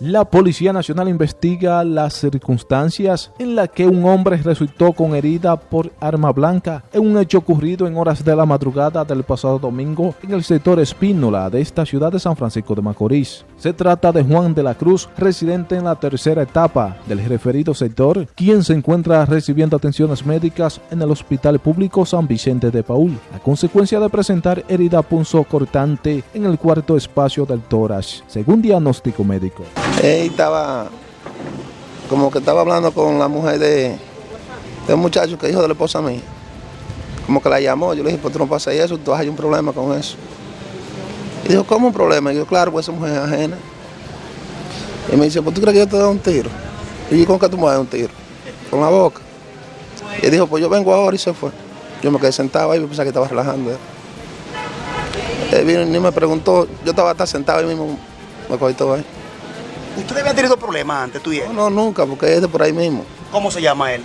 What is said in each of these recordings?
La Policía Nacional investiga las circunstancias en las que un hombre resultó con herida por arma blanca en un hecho ocurrido en horas de la madrugada del pasado domingo en el sector Espínola de esta ciudad de San Francisco de Macorís. Se trata de Juan de la Cruz, residente en la tercera etapa del referido sector, quien se encuentra recibiendo atenciones médicas en el Hospital Público San Vicente de Paul, a consecuencia de presentar herida punzo cortante en el cuarto espacio del tórax, según diagnóstico médico. Él estaba, como que estaba hablando con la mujer de, de un muchacho que hijo de la esposa mía. Como que la llamó, yo le dije, pues tú no pasas eso, tú hay un problema con eso. Y dijo, ¿cómo un problema? Y yo, claro, pues esa mujer es ajena. Y me dice, pues tú crees que yo te doy un tiro. Y yo, ¿con qué tú me das un tiro? Con la boca. Y dijo, pues yo vengo ahora y se fue. Yo me quedé sentado ahí y pensaba que estaba relajando. Él vino y me preguntó, yo estaba hasta sentado ahí mismo, me cogí todo ahí. ¿Usted había tenido problemas antes, tú y él? No, no, nunca, porque es de por ahí mismo. ¿Cómo se llama él?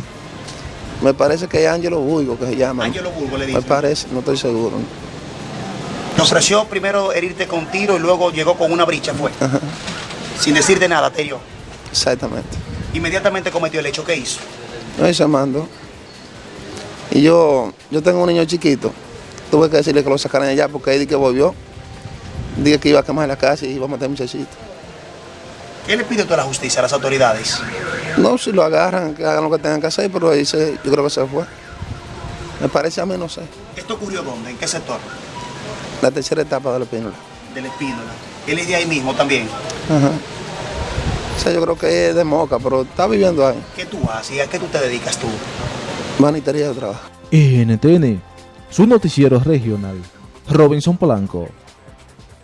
Me parece que es Ángelo Burgo que se llama. Ángelo Burgo le Me dice. parece, no estoy seguro. Te ofreció primero herirte con tiro y luego llegó con una bricha, fue. Sin decirte nada, te hirió. Exactamente. Inmediatamente cometió el hecho que hizo. No hice mando. Y yo, yo tengo un niño chiquito. Tuve que decirle que lo sacaran allá porque él di que volvió. Dije que iba a quemar la casa y iba a matar a muchachito. ¿Qué le pide toda la justicia a las autoridades? No, si lo agarran, que hagan lo que tengan que hacer, pero ahí se, yo creo que se fue. Me parece a mí, no sé. ¿Esto ocurrió dónde? ¿En qué sector? La tercera etapa de la pínula. Del Espínola. Él es de ahí mismo también. Ajá. O sea, yo creo que es de Moca, pero está viviendo ahí. ¿Qué tú haces y a qué tú te dedicas tú? Manitería de trabajo. NTN, su noticiero regional. Robinson Polanco.